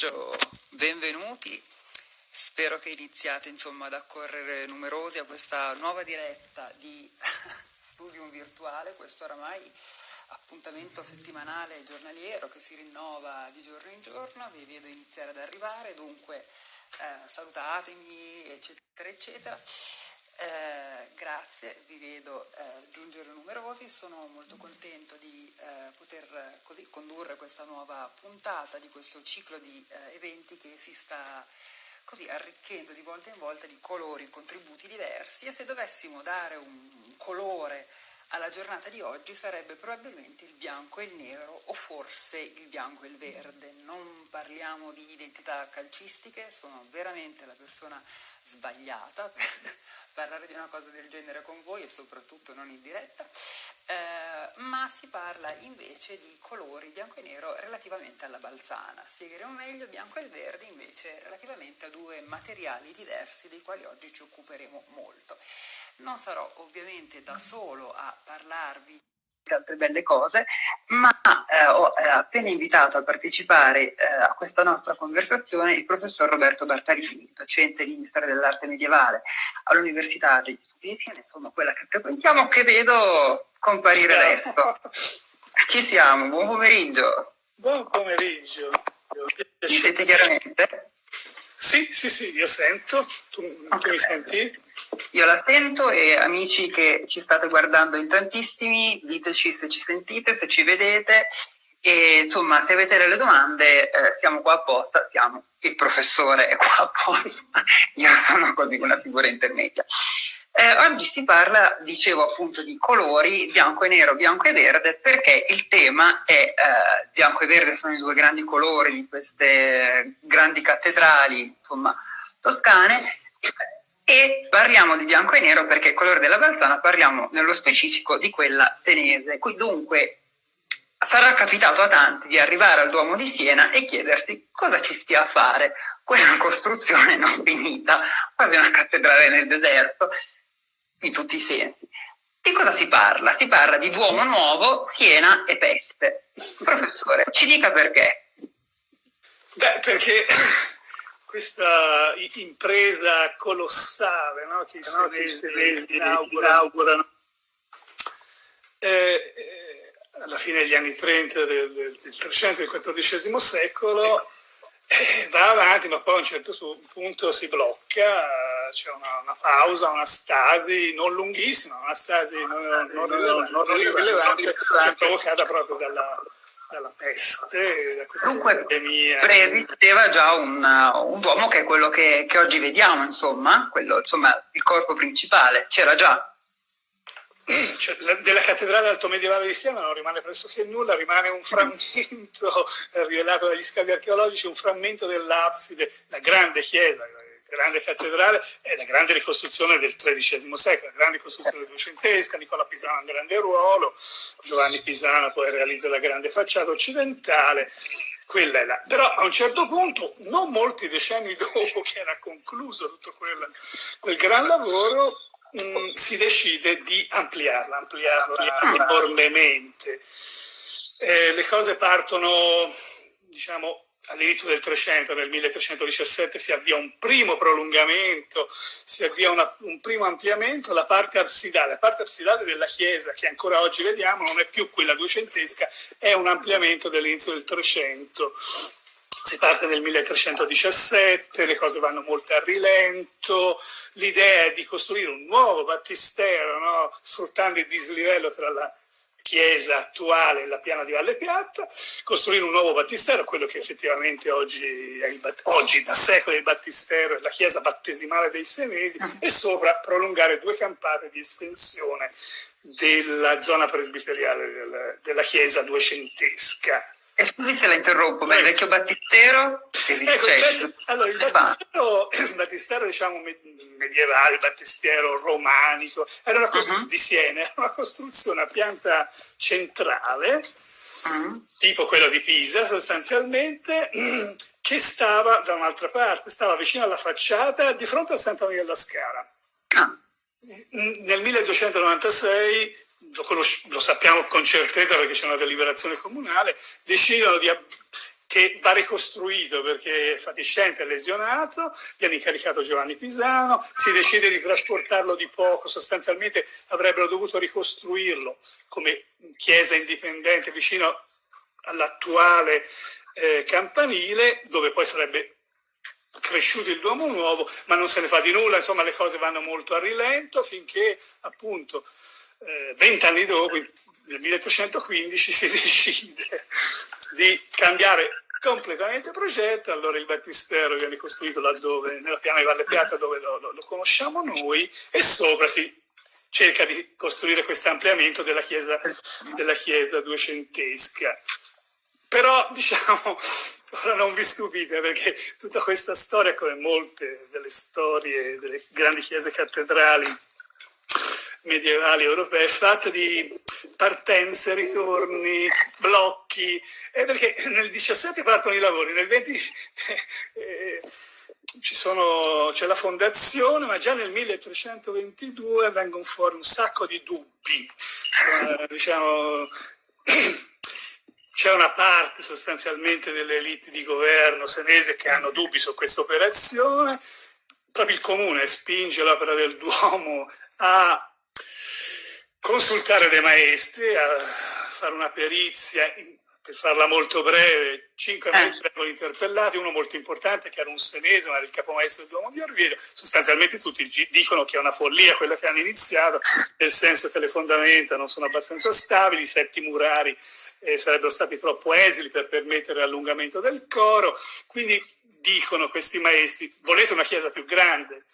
pomeriggio, benvenuti. Spero che iniziate insomma, ad accorrere numerosi a questa nuova diretta di Studium Virtuale, questo oramai appuntamento settimanale giornaliero che si rinnova di giorno in giorno, vi vedo iniziare ad arrivare, dunque eh, salutatemi eccetera eccetera. Eh, grazie, vi vedo eh, giungere numerosi, sono molto contento di eh, poter così condurre questa nuova puntata di questo ciclo di eh, eventi che si sta così arricchendo di volta in volta di colori, contributi diversi. E se dovessimo dare un colore alla giornata di oggi sarebbe probabilmente il bianco e il nero o forse il bianco e il verde. Non parliamo di identità calcistiche, sono veramente la persona sbagliata per parlare di una cosa del genere con voi e soprattutto non in diretta, eh, ma si parla invece di colori bianco e nero relativamente alla balzana. Spiegheremo meglio bianco e il verde invece relativamente a due materiali diversi dei quali oggi ci occuperemo molto. Non sarò ovviamente da solo a parlarvi altre belle cose, ma eh, ho eh, appena invitato a partecipare eh, a questa nostra conversazione il professor Roberto Bartarini, docente di storia dell'arte medievale all'Università degli Studi di Siena, insomma quella che frequentiamo, che vedo comparire adesso. Ci siamo, buon pomeriggio. Buon pomeriggio. Mi sente chiaramente? Sì, sì, sì, io sento. Tu, okay. tu mi senti? Io la sento e amici che ci state guardando in tantissimi, diteci se ci sentite, se ci vedete. E insomma se avete delle domande eh, siamo qua apposta, siamo, il professore è qua apposta, io sono così una figura intermedia. Eh, oggi si parla, dicevo appunto, di colori bianco e nero, bianco e verde, perché il tema è eh, bianco e verde sono i due grandi colori di queste grandi cattedrali, insomma, toscane, e parliamo di bianco e nero perché colore della balzana parliamo nello specifico di quella senese. Qui dunque sarà capitato a tanti di arrivare al Duomo di Siena e chiedersi cosa ci stia a fare quella costruzione non finita, quasi una cattedrale nel deserto, in tutti i sensi. Di cosa si parla? Si parla di Duomo Nuovo, Siena e Peste. Professore, ci dica perché. Beh, perché questa impresa colossale no? che i senesi inaugurano. eh, eh, alla fine degli anni 30 del, del, del 300 del XIV secolo eh, va avanti ma poi a un certo punto si blocca c'è una, una, pausa, una stasi non lunghissima, una stasi non, non, non, non rilevante provocata proprio dalla, dalla peste, da Dunque epidemia. preesisteva già un, un, uomo che è quello che, che oggi vediamo, insomma, quello, insomma, il corpo principale, c'era già. Cioè, della cattedrale alto medievale di Siena non rimane pressoché nulla, rimane un frammento rivelato dagli scavi archeologici, un frammento dell'abside, la grande chiesa, grande cattedrale è la grande ricostruzione del XIII secolo, la grande ricostruzione duecentesca, Nicola Pisano ha un grande ruolo, Giovanni Pisano poi realizza la grande facciata occidentale, quella è la. Però a un certo punto, non molti decenni dopo che era concluso tutto quel, quel gran lavoro, mh, mm, si decide di ampliarla, ampliarla enormemente. Eh, le cose partono, diciamo, all'inizio del 300, nel 1317, si avvia un primo prolungamento, si avvia una, un primo ampliamento, la parte absidale. La parte absidale della chiesa, che ancora oggi vediamo, non è più quella duecentesca, è un ampliamento dell'inizio del 300. Si parte nel 1317, le cose vanno molto a rilento, l'idea è di costruire un nuovo battistero, no? sfruttando il dislivello tra la chiesa attuale, la piana di Valle Piatta, costruire un nuovo battistero, quello che effettivamente oggi, è il, oggi da secoli il battistero è la chiesa battesimale dei Senesi, ah. e sopra prolungare due campate di estensione della zona presbiteriale del, della chiesa duecentesca. E scusi se la interrompo, ma il vecchio battistero ecco, il, allora, il battistero, il battistero diciamo, medievale, il battistero romanico, era una costruzione uh -huh. di Siena, era una costruzione a pianta centrale, uh -huh. tipo quella di Pisa sostanzialmente, che stava da un'altra parte, stava vicino alla facciata, di fronte al Santa Maria della Scala. Ah. Nel 1296 lo, lo, sappiamo con certezza perché c'è una deliberazione comunale, decidono di che va ricostruito perché è fatiscente, è lesionato, viene incaricato Giovanni Pisano, si decide di trasportarlo di poco, sostanzialmente avrebbero dovuto ricostruirlo come chiesa indipendente vicino all'attuale eh, campanile, dove poi sarebbe cresciuto il Duomo Nuovo, ma non se ne fa di nulla, insomma le cose vanno molto a rilento finché appunto eh, vent'anni dopo, nel 1315, si decide di cambiare completamente progetto, allora il battistero viene costruito laddove, nella piana di Valle Piata dove lo, lo, lo conosciamo noi e sopra si cerca di costruire questo ampliamento della chiesa, della chiesa duecentesca. Però, diciamo, ora non vi stupite perché tutta questa storia, come molte delle storie delle grandi chiese cattedrali medievali europee, è fatta di partenze, ritorni, blocchi, eh, perché nel 17 partono i lavori, nel 20 eh, c'è la fondazione, ma già nel 1322 vengono fuori un sacco di dubbi, eh, diciamo c'è una parte sostanzialmente delle elite di governo senese che hanno dubbi su questa operazione, proprio il comune spinge l'opera del Duomo a consultare dei maestri, a fare una perizia, per farla molto breve, cinque eh. maestri vengono interpellati, uno molto importante che era un senese, ma era il capomaestro del Duomo di Orvieto, sostanzialmente tutti dicono che è una follia quella che hanno iniziato, nel senso che le fondamenta non sono abbastanza stabili, i setti murari eh, sarebbero stati troppo esili per permettere l'allungamento del coro, quindi dicono questi maestri, volete una chiesa più grande?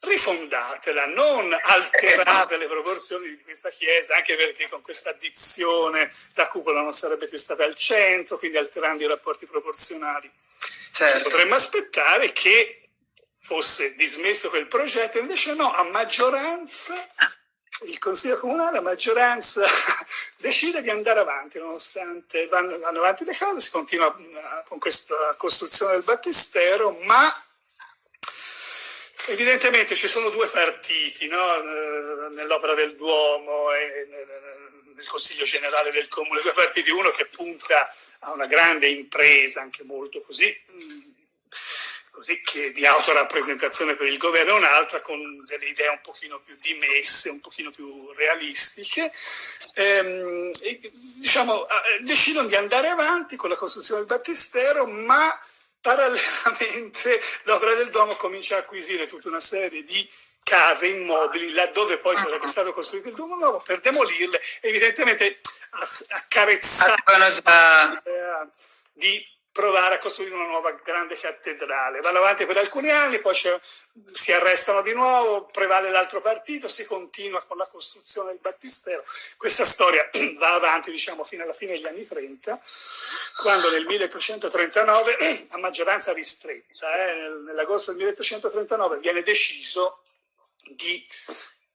Rifondatela, non alterate le proporzioni di questa chiesa, anche perché con questa addizione la cupola non sarebbe più stata al centro, quindi alterando i rapporti proporzionali. Certo. Potremmo aspettare che fosse dismesso quel progetto, invece no, a maggioranza il Consiglio Comunale, a maggioranza, decide di andare avanti, nonostante vanno, vanno avanti le cose, si continua eh, con questa costruzione del battistero, ma evidentemente ci sono due partiti no? Eh, nell'opera del Duomo e nel Consiglio Generale del Comune, due partiti, uno che punta a una grande impresa, anche molto così così, che di autorappresentazione per il governo, e un'altra con delle idee un pochino più dimesse, un pochino più realistiche. Ehm, e, diciamo, decidono di andare avanti con la costruzione del battistero, ma parallelamente l'opera del Duomo comincia a acquisire tutta una serie di case, immobili, laddove poi sarebbe stato costruito il Duomo Nuovo, per demolirle, evidentemente accarezzare l'idea di provare a costruire una nuova grande cattedrale. Vanno avanti per alcuni anni, poi si arrestano di nuovo, prevale l'altro partito, si continua con la costruzione del battistero. Questa storia va avanti diciamo, fino alla fine degli anni 30, quando nel 1339, a maggioranza ristretta, eh, nell'agosto del 1339 viene deciso di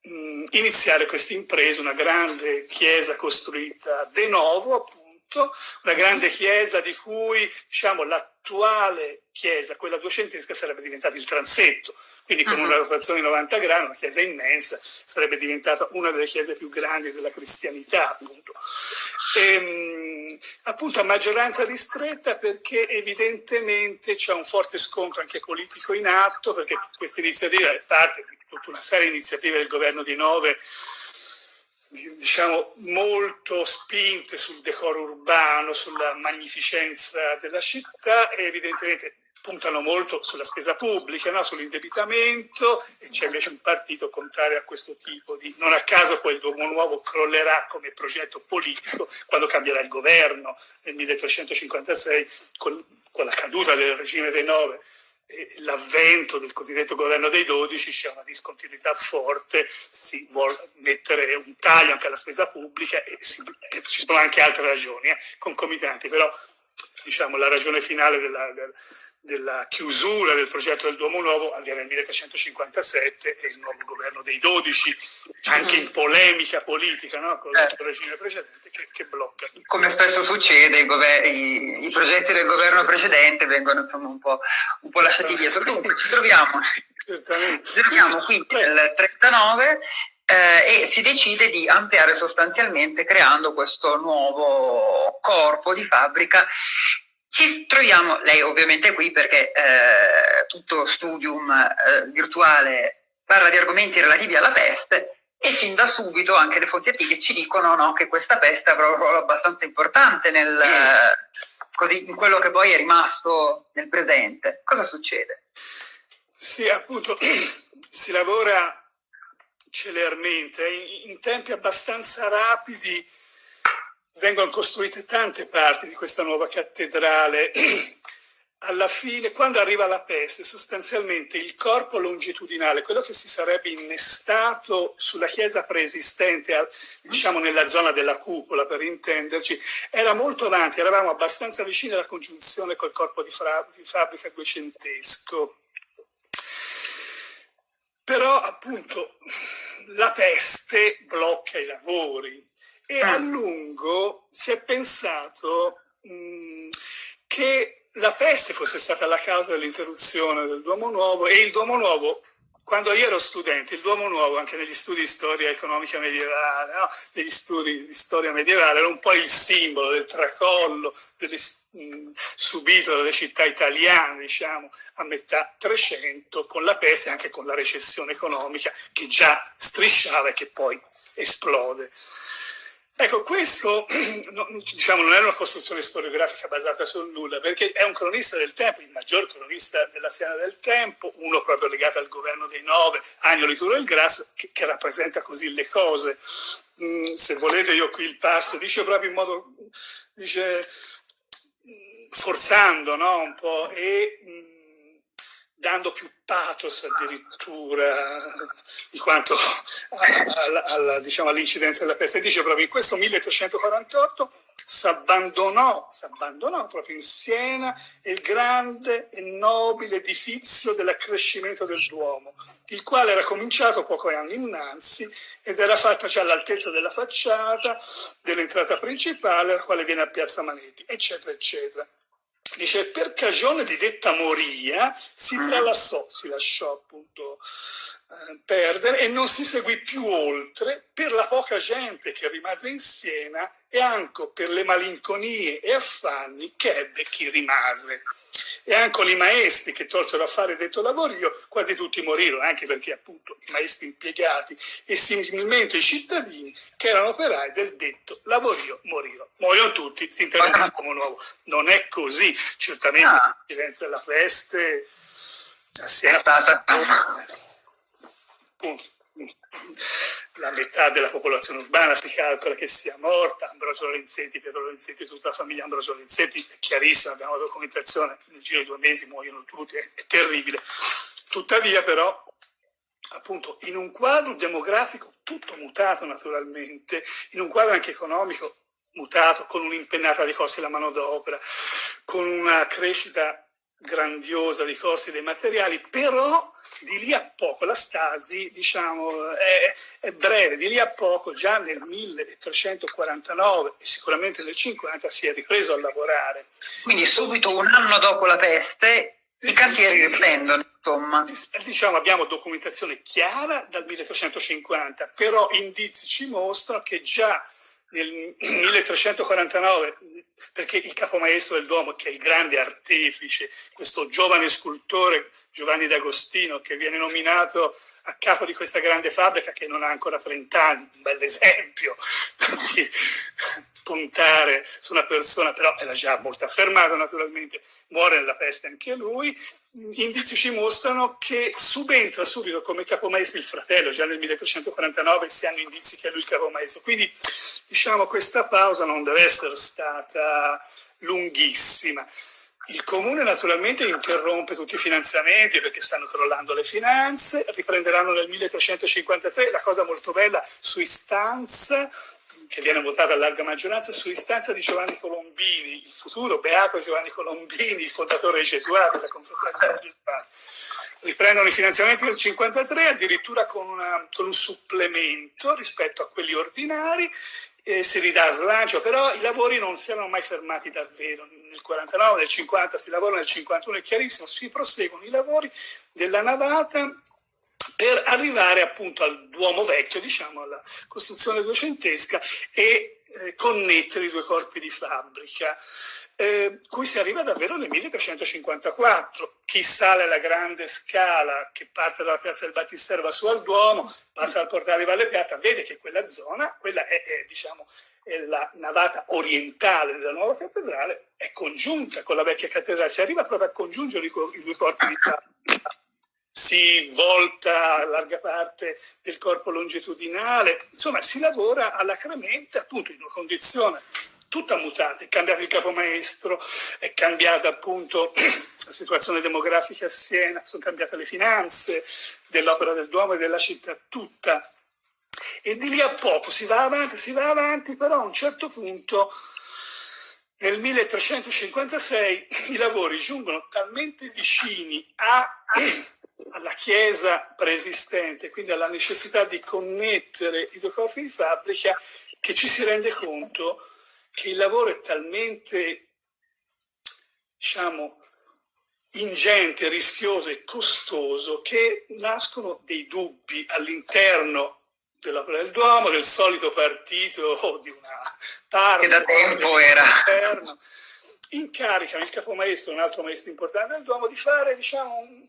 mh, iniziare questa impresa, una grande chiesa costruita de novo, appunto, tutto, una grande chiesa di cui diciamo, l'attuale chiesa, quella duecentesca, sarebbe diventata il transetto, quindi con una rotazione di 90 gradi, una chiesa immensa, sarebbe diventata una delle chiese più grandi della cristianità, appunto. E, ehm, appunto a maggioranza ristretta perché evidentemente c'è un forte scontro anche politico in atto, perché questa iniziativa è parte di tutta una serie di iniziative del governo di Nove diciamo, molto spinte sul decoro urbano, sulla magnificenza della città e evidentemente puntano molto sulla spesa pubblica, no? sull'indebitamento e c'è invece un partito contrario a questo tipo di... Non a caso poi il Duomo Nuovo crollerà come progetto politico quando cambierà il governo nel 1356 con, con la caduta del regime dei nove l'avvento del cosiddetto governo dei 12 c'è una discontinuità forte, si vuole mettere un taglio anche alla spesa pubblica e, si, e ci sono anche altre ragioni eh, concomitanti, però diciamo, la ragione finale della, della, della, chiusura del progetto del Duomo Nuovo avviene nel 1357 e il nuovo governo dei 12, anche in polemica politica no, con il regime precedente, che, che, blocca. Come spesso succede, i, i, i, progetti del governo precedente vengono insomma, un, po', un po' lasciati dietro. Dunque ci troviamo, ci troviamo qui nel 39 eh, e si decide di ampliare sostanzialmente creando questo nuovo corpo di fabbrica ci troviamo, lei ovviamente è qui perché eh, tutto studium eh, virtuale parla di argomenti relativi alla peste e fin da subito anche le fonti antiche ci dicono no, che questa peste avrà un ruolo abbastanza importante nel, così, in quello che poi è rimasto nel presente. Cosa succede? Sì, appunto, si lavora celermente, in tempi abbastanza rapidi vengono costruite tante parti di questa nuova cattedrale. Alla fine, quando arriva la peste, sostanzialmente il corpo longitudinale, quello che si sarebbe innestato sulla chiesa preesistente, diciamo nella zona della cupola per intenderci, era molto avanti, eravamo abbastanza vicini alla congiunzione col corpo di, di fabbrica duecentesco. Però appunto la peste blocca i lavori, e a lungo si è pensato mh, che la peste fosse stata la causa dell'interruzione del Duomo Nuovo e il Duomo Nuovo, quando io ero studente, il Duomo Nuovo, anche negli studi di storia economica medievale, no? negli studi di storia medievale, era un po' il simbolo del tracollo delle, mh, subito dalle città italiane, diciamo, a metà 300, con la peste e anche con la recessione economica che già strisciava e che poi esplode. Ecco, questo diciamo, non è una costruzione storiografica basata sul nulla, perché è un cronista del tempo, il maggior cronista della Siena del tempo, uno proprio legato al governo dei nove, Agnolo Turo del Grasso, che, che, rappresenta così le cose. Mm, se volete io qui il passo, dice proprio in modo, dice, forzando no, un po', e... Mm, dando più pathos addirittura di quanto alla, diciamo, all'incidenza della peste. Dice proprio in questo 1348 si abbandonò, proprio in Siena il grande e nobile edifizio dell'accrescimento del Duomo, il quale era cominciato poco anni innanzi ed era fatto già all'altezza della facciata dell'entrata principale, la quale viene a Piazza Manetti, eccetera, eccetera. Dice, per cagione di detta moria si mm. tralassò, si lasciò appunto eh, perdere e non si seguì più oltre per la poca gente che rimase in Siena e anche per le malinconie e affanni che ebbe chi rimase e anche i maestri che tolsero a fare detto lavorio, quasi tutti morirono, anche perché appunto i maestri impiegati e similmente i cittadini che erano operai del detto lavorio morirono. Muoiono tutti, si interrompe come nuovo. Non è così, certamente ah. della peste è stata... Punto la metà della popolazione urbana si calcola che sia morta, Ambrogio Lorenzetti, Pietro Lorenzetti, tutta la famiglia Ambrogio Lorenzetti, è chiarissimo, abbiamo la documentazione, nel giro di due mesi muoiono tutti, è, è terribile. Tuttavia però, appunto, in un quadro demografico tutto mutato naturalmente, in un quadro anche economico mutato, con un'impennata di costi della manodopera, con una crescita grandiosa di costi dei materiali, però di lì a poco la stasi diciamo, è, è, breve, di lì a poco già nel 1349 e sicuramente nel 50 si è ripreso a lavorare. Quindi subito un anno dopo la peste i cantieri riprendono, insomma. Diciamo, abbiamo documentazione chiara dal 1350, però indizi ci mostrano che già nel 1349, perché il capomaestro del Duomo, che è il grande artefice, questo giovane scultore Giovanni D'Agostino, che viene nominato a capo di questa grande fabbrica che non ha ancora 30 anni, un bel esempio. Di puntare su una persona, però era già molto affermato naturalmente, muore nella peste anche lui, indizi ci mostrano che subentra subito come capomaestro il fratello, già nel 1349 si hanno indizi che è lui il capomaestro, quindi diciamo questa pausa non deve essere stata lunghissima. Il comune naturalmente interrompe tutti i finanziamenti perché stanno crollando le finanze, riprenderanno nel 1353, la cosa molto bella, su istanza che viene votata a larga maggioranza su istanza di Giovanni Colombini, il futuro beato Giovanni Colombini, il fondatore dei Gesuati, la confraternita Gesuati. Riprendono i finanziamenti del 53 addirittura con, una, con un supplemento rispetto a quelli ordinari eh, si ridà slancio, però i lavori non si erano mai fermati davvero. Nel 49, nel 50 si lavora, nel 51 è chiarissimo, si proseguono i lavori della navata per arrivare appunto al Duomo Vecchio, diciamo alla costruzione duecentesca e eh, connettere i due corpi di fabbrica. eh, cui si arriva davvero nel 1354. Chi sale alla grande scala che parte dalla piazza del Battistero va su al Duomo, passa al portale di Valle Piatta, vede che quella zona, quella è, è, diciamo, è la navata orientale della nuova cattedrale, è congiunta con la vecchia cattedrale, si arriva proprio a congiungere i, i due corpi di Papa si volta larga parte del corpo longitudinale, insomma si lavora alacremente appunto in una condizione tutta mutata, è cambiato il capomaestro, è cambiata appunto la situazione demografica a Siena, sono cambiate le finanze dell'opera del Duomo e della città tutta. E di lì a poco si va avanti, si va avanti, però a un certo punto nel 1356 i lavori giungono talmente vicini a alla chiesa preesistente, quindi alla necessità di connettere i due corpi di fabbrica, che ci si rende conto che il lavoro è talmente, diciamo, ingente, rischioso e costoso che nascono dei dubbi all'interno dell'opera del Duomo, del solito partito di una parte che da tempo era. incaricano il capomaestro, un altro maestro importante del Duomo, di fare diciamo, un,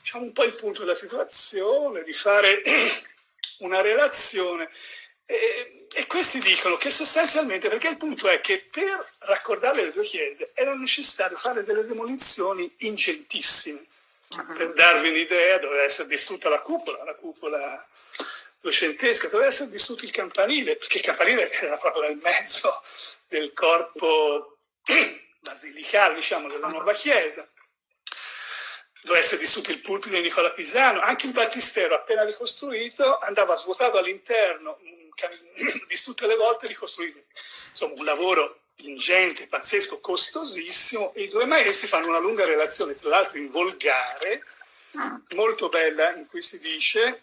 diciamo, un po' il punto della situazione, di fare una relazione. E, e, questi dicono che sostanzialmente, perché il punto è che per raccordare le due chiese era necessario fare delle demolizioni ingentissime. Uh-huh. Per darvi un'idea, doveva essere distrutta la cupola, la cupola duecentesca, doveva essere distrutto il campanile, perché il campanile era proprio nel mezzo del corpo basilicale, diciamo, della nuova chiesa doveva essere distrutto il pulpito di Nicola Pisano, anche il battistero appena ricostruito andava svuotato all'interno, distrutto le volte ricostruito. Insomma, un lavoro ingente, pazzesco, costosissimo e i due maestri fanno una lunga relazione, tra l'altro in volgare, molto bella, in cui si dice,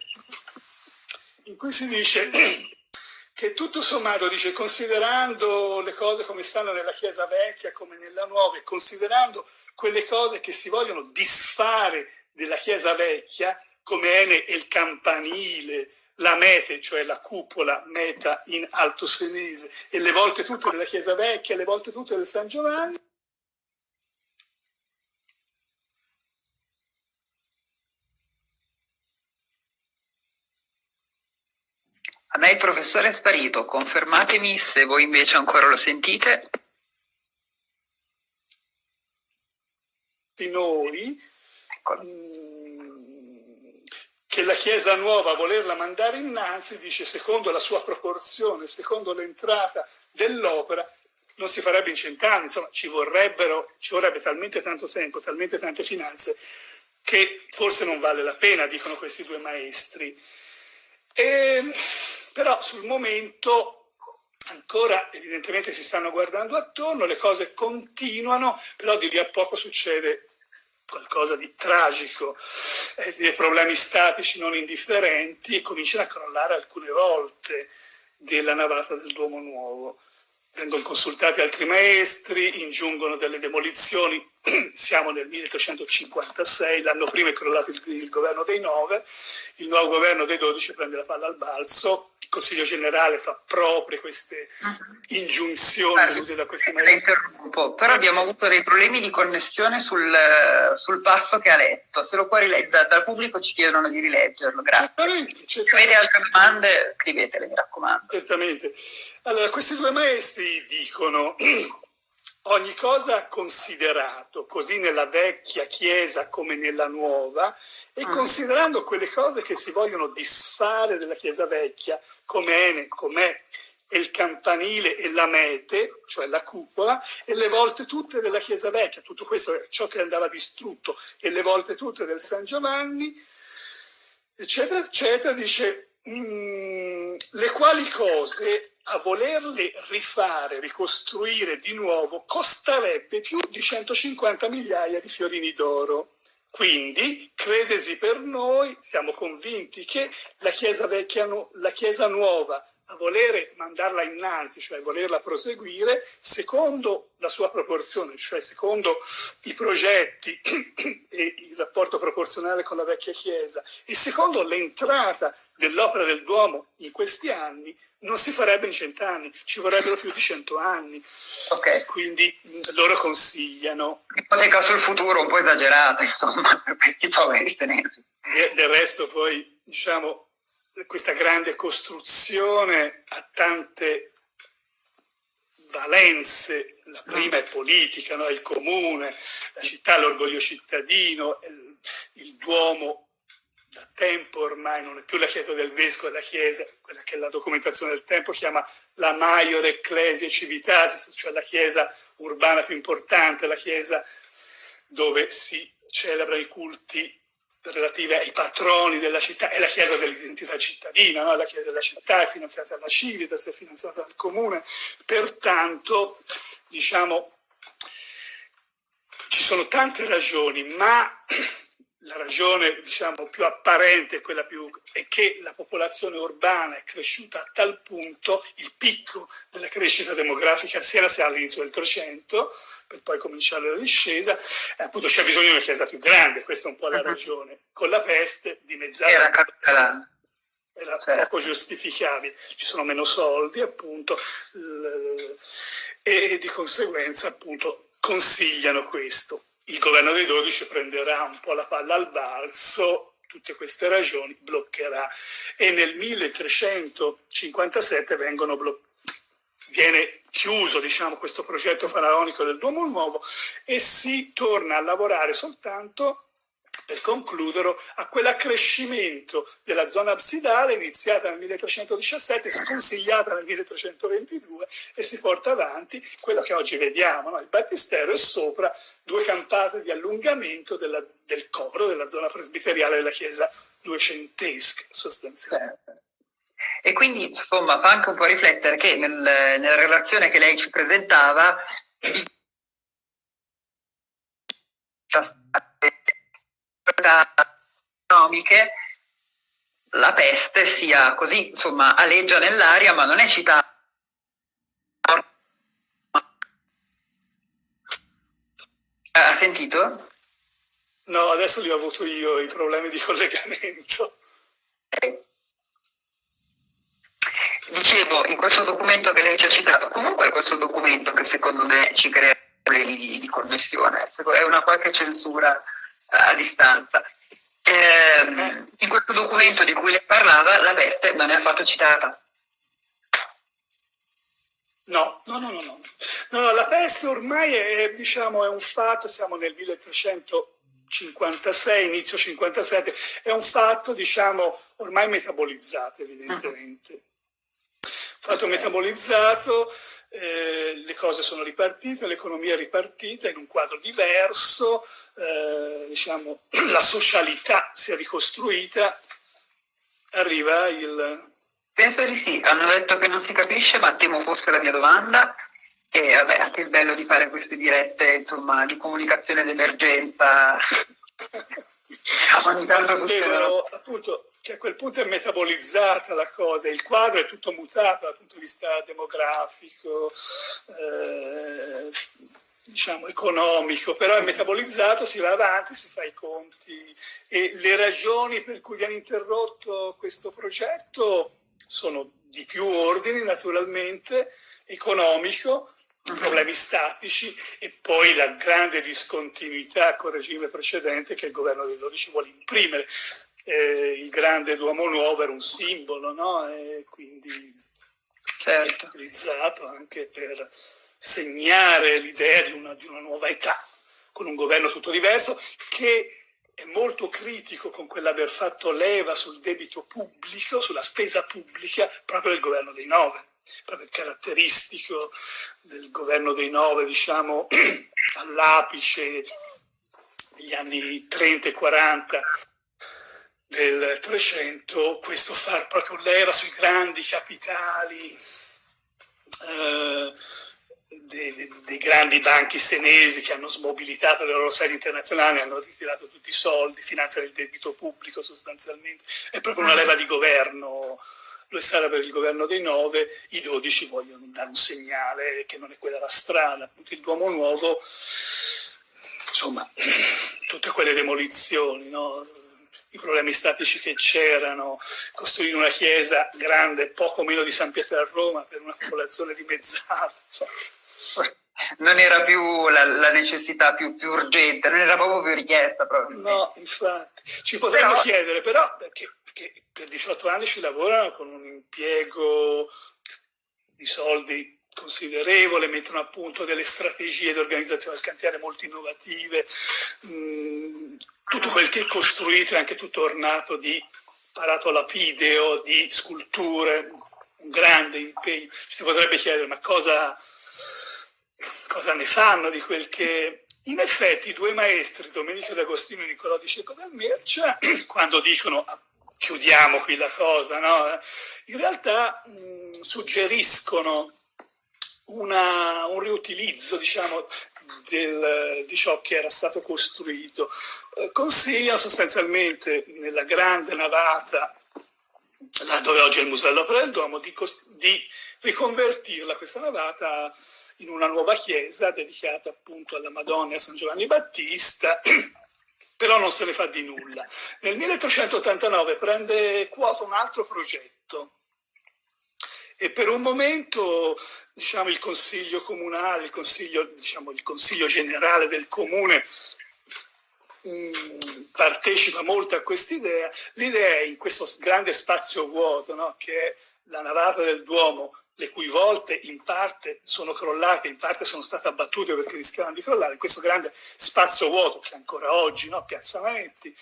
in cui si dice che tutto sommato, dice, considerando le cose come stanno nella Chiesa vecchia, come nella nuova, e considerando quelle cose che si vogliono disfare della Chiesa vecchia, come Ene e il campanile, la mete, cioè la cupola meta in alto senese, e le volte tutte della Chiesa vecchia, le volte tutte del San Giovanni, A me il professore è sparito, confermatemi se voi invece ancora lo sentite. Noi mm, che la Chiesa nuova, volerla mandare innanzi, dice secondo la sua proporzione, secondo l'entrata dell'opera, non si farebbe in cent'anni, insomma ci vorrebbero, ci vorrebbe talmente tanto tempo, talmente tante finanze, che forse non vale la pena, dicono questi due maestri. E, però sul momento ancora evidentemente si stanno guardando attorno, le cose continuano, però di lì a poco succede qualcosa di tragico, eh, dei problemi statici non indifferenti e cominciano a crollare alcune volte della navata del Duomo Nuovo. Vengono consultati altri maestri, ingiungono delle demolizioni, siamo nel 1356, l'anno prima è crollato il, il governo dei nove, il nuovo governo dei dodici prende la palla al balzo, il Consiglio generale fa proprio queste uh-huh. ingiunzioni volute da questi maestri. Interrompo, però abbiamo avuto dei problemi di connessione sul, sul passo che ha letto. Se lo puoi rileggere, dal pubblico ci chiedono di rileggerlo, grazie. Certamente, certamente. Se avete altre domande scrivetele, mi raccomando. Certamente. Allora, questi due maestri dicono ogni cosa considerato, così nella vecchia chiesa come nella nuova, e mm. considerando quelle cose che si vogliono disfare della chiesa vecchia, come Ene, com'è il campanile e la mete, cioè la cupola, e le volte tutte della chiesa vecchia, tutto questo è ciò che andava distrutto, e le volte tutte del San Giovanni, eccetera, eccetera, dice, mm, le quali cose a volerle rifare, ricostruire di nuovo, costerebbe più di 150 migliaia di fiorini d'oro. Quindi, credesi per noi, siamo convinti che la Chiesa, vecchia, la chiesa nuova a volere mandarla innanzi, cioè volerla proseguire, secondo la sua proporzione, cioè secondo i progetti e il rapporto proporzionale con la vecchia Chiesa, e secondo l'entrata dell'opera del Duomo in questi anni, non si farebbe in cent'anni, ci vorrebbero più di cento anni. Okay. Quindi loro consigliano. Ipoteca sul futuro un po' esagerata, insomma, per questi poveri senesi. Del resto poi, diciamo, questa grande costruzione ha tante valenze, la prima è politica, no? il comune, la città, l'orgoglio cittadino, il, il, Duomo da tempo ormai non è più la chiesa del vescovo, è la chiesa, quella che la documentazione del tempo chiama la maior ecclesia civitatis, cioè la chiesa urbana più importante, la chiesa dove si celebrano i culti relative ai patroni della città, è la chiesa dell'identità cittadina, no? la chiesa della città è finanziata dalla Civitas, è finanziata dal comune, pertanto diciamo ci sono tante ragioni, ma la ragione diciamo, più apparente quella più, è che la popolazione urbana è cresciuta a tal punto, il picco della crescita demografica si era all'inizio del 300, per poi cominciare la discesa, eh, appunto c'è bisogno di una chiesa più grande, questa è un po' la uh -huh. ragione. Con la peste dimezzare era, era, era certo. poco giustificabile, ci sono meno soldi appunto e di conseguenza appunto consigliano questo. Il governo dei 12 prenderà un po' la palla al balzo, tutte queste ragioni, bloccherà. E nel 1357 vengono bloccati viene chiuso diciamo, questo progetto faraonico del Duomo Nuovo e si torna a lavorare soltanto per concludere, a quell'accrescimento della zona absidale iniziata nel 1317, sconsigliata nel 1322 e si porta avanti quello che oggi vediamo, no? il battistero e sopra due campate di allungamento della, del coro della zona presbiteriale della chiesa duecentesca sostanzialmente. E quindi insomma fa anche un po' riflettere che nel, nella relazione che lei ci presentava economiche la peste sia così, insomma, aleggia nell'aria, ma non è citata. Ha sentito? No, adesso li ho avuto io i problemi di collegamento. Dicevo, in questo documento che lei ci ha citato, comunque è questo documento che secondo me ci crea problemi di, di connessione, è una qualche censura a distanza. Eh, in questo documento di cui lei parlava, la veste non è affatto citata. No, no, no, no, no. no la peste ormai è, diciamo, è un fatto, siamo nel 1356, inizio 57, è un fatto, diciamo, ormai metabolizzato evidentemente. Uh -huh fatto metabolizzato, eh, le cose sono ripartite, l'economia è ripartita in un quadro diverso, eh, diciamo, la socialità si è ricostruita, arriva il... Penso di sì, hanno detto che non si capisce, ma temo fosse la mia domanda. E vabbè, anche il bello di fare queste dirette, insomma, di comunicazione d'emergenza. tanto Devono, appunto, che a quel punto è metabolizzata la cosa, il quadro è tutto mutato dal punto di vista demografico, eh, diciamo economico, però è metabolizzato, si va avanti, si fa i conti. E le ragioni per cui viene interrotto questo progetto sono di più ordini naturalmente, economico, problemi statici e poi la grande discontinuità col regime precedente che il governo dei 12 vuole imprimere eh, il grande Duomo Nuovo era un simbolo, no? E quindi certo. è utilizzato anche per segnare l'idea di una, di una nuova età, con un governo tutto diverso, che è molto critico con quell'aver fatto leva sul debito pubblico, sulla spesa pubblica, proprio del governo dei nove caratteristico del governo dei nove, diciamo, all'apice degli anni 30 e 40 del 300 questo far proprio leva sui grandi capitali eh, dei, dei, grandi banchi senesi che hanno smobilitato le loro sedi internazionali, hanno ritirato tutti i soldi, finanziano il debito pubblico sostanzialmente, è proprio una leva di governo lo è stata per il governo dei nove, i dodici vogliono dare un segnale che non è quella la strada. Appunto il Duomo Nuovo, insomma, tutte quelle demolizioni, no? i problemi statici che c'erano, costruire una chiesa grande, poco meno di San Pietro a Roma, per una popolazione dimezzata. Insomma non era più la, la necessità più, più, urgente, non era proprio più richiesta. No, infatti. Ci potremmo però... chiedere, però, perché, perché, per 18 anni ci lavorano con un impiego di soldi considerevole, mettono a punto delle strategie di organizzazione del cantiere molto innovative, mm, tutto quel che è costruito è anche tutto ornato di apparato lapideo, di sculture, un grande impegno. Si potrebbe chiedere, ma cosa cosa ne fanno di quel che... In effetti i due maestri, Domenico D'Agostino e Niccolò di Cecco del Mercia, quando dicono chiudiamo qui la cosa, no? in realtà mh, suggeriscono una, un riutilizzo diciamo, del, di ciò che era stato costruito. Eh, consigliano sostanzialmente nella grande navata, là dove oggi è il Museo dell'Opera del Duomo, di, di riconvertirla, questa navata, in una nuova chiesa dedicata appunto alla Madonna e a San Giovanni Battista, però non se ne fa di nulla. Nel 1389 prende quota un altro progetto e per un momento diciamo, il consiglio comunale, il consiglio, diciamo, il consiglio generale del comune mm, partecipa molto a quest'idea. L'idea è in questo grande spazio vuoto, no, che è la navata del Duomo, le cui volte in parte sono crollate, in parte sono state abbattute perché rischiavano di crollare, in questo grande spazio vuoto che ancora oggi, no? Piazza Manetti,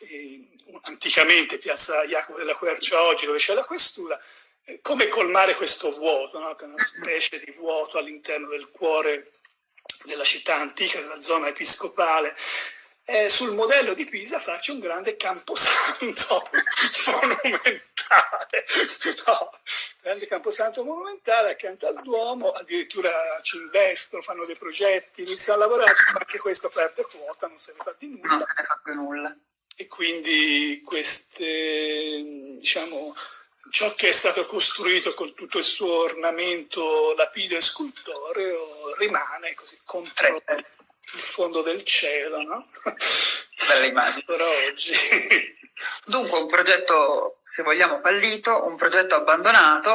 eh, anticamente Piazza Jacopo della Quercia oggi dove c'è la questura, eh, come colmare questo vuoto, no? che è una specie di vuoto all'interno del cuore della città antica, della zona episcopale, eh, sul modello di Pisa faccio un grande camposanto monumentale. No, grande camposanto monumentale accanto al Duomo, addirittura ci investono, fanno dei progetti, iniziano a lavorare, ma anche questo perde quota, non se ne fa di nulla. Non se ne fa più nulla. E quindi queste, diciamo, ciò che è stato costruito con tutto il suo ornamento lapideo e scultoreo rimane così contro il fondo del cielo, no? Bella immagine. Per oggi. Dunque un progetto, se vogliamo, fallito, un progetto abbandonato,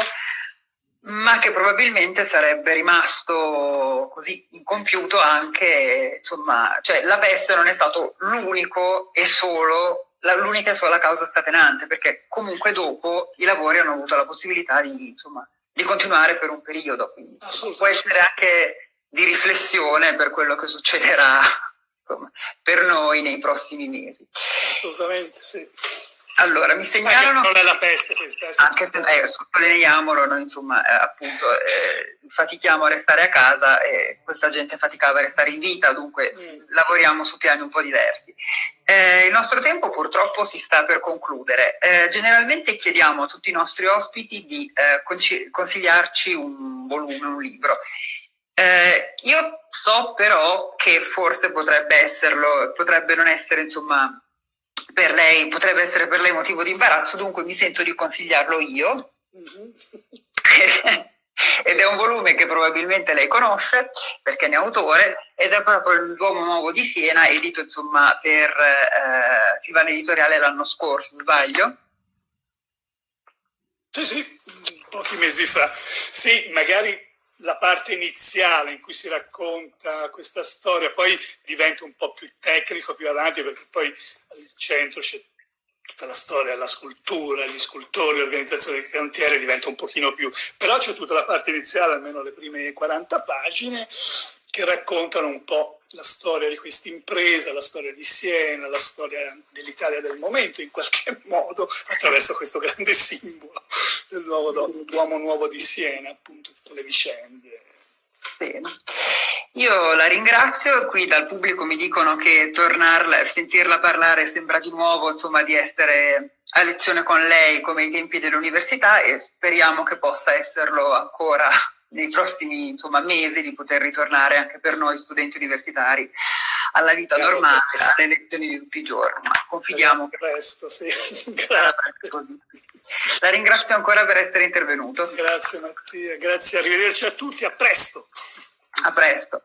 ma che probabilmente sarebbe rimasto così incompiuto anche, insomma, cioè la peste non è stato l'unico e solo, l'unica e sola causa scatenante, perché comunque dopo i lavori hanno avuto la possibilità di, insomma, di continuare per un periodo, quindi può essere anche di riflessione per quello che succederà insomma, per noi nei prossimi mesi. Assolutamente sì. Allora, mi segnalano... non è la peste questa. Anche se eh, sottolineiamolo, noi insomma, eh, appunto, eh, fatichiamo a restare a casa e questa gente faticava a restare in vita, dunque mm. lavoriamo su piani un po' diversi. Eh, il nostro tempo purtroppo si sta per concludere. Eh, generalmente chiediamo a tutti i nostri ospiti di eh, consigliarci un volume, un libro. Eh, io so però che forse potrebbe esserlo, potrebbe non essere insomma per lei, potrebbe essere per lei motivo di imbarazzo, dunque mi sento di consigliarlo io. Mm-hmm. ed è un volume che probabilmente lei conosce perché ne è autore ed è proprio l'Uomo Nuovo di Siena, edito insomma per eh, Silvana Editoriale l'anno scorso, sbaglio? Sì, sì, pochi mesi fa. Sì, magari la parte iniziale in cui si racconta questa storia, poi diventa un po' più tecnico più avanti perché poi al centro c'è tutta la storia, la scultura, gli scultori, l'organizzazione del cantiere diventa un pochino più, però c'è tutta la parte iniziale, almeno le prime 40 pagine, che raccontano un po' la storia di questa impresa, la storia di Siena, la storia dell'Italia del momento, in qualche modo, attraverso questo grande simbolo dell'uomo nuovo di Siena, appunto, tutte le vicende. Bene. Io la ringrazio, qui dal pubblico mi dicono che tornarla, sentirla parlare sembra di nuovo insomma, di essere a lezione con lei come ai tempi dell'università e speriamo che possa esserlo ancora nei prossimi insomma, mesi di poter ritornare anche per noi studenti universitari alla vita Chiaro normale, alle lezioni di tutti i giorni. Ma confidiamo che presto, sì. La ringrazio ancora per essere intervenuto. Grazie Mattia, grazie, arrivederci a tutti, a presto. A presto.